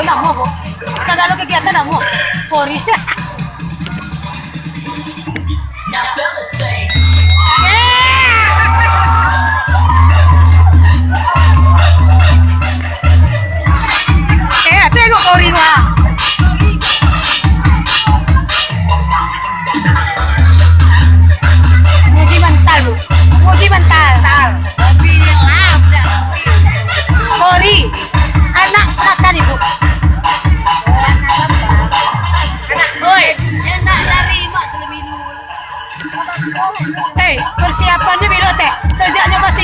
¡Hola, mojo! ¡Sácalo que quieras, mojo! ¡Por eso! Hei, persiapannya beda teh. Sejaknya kasih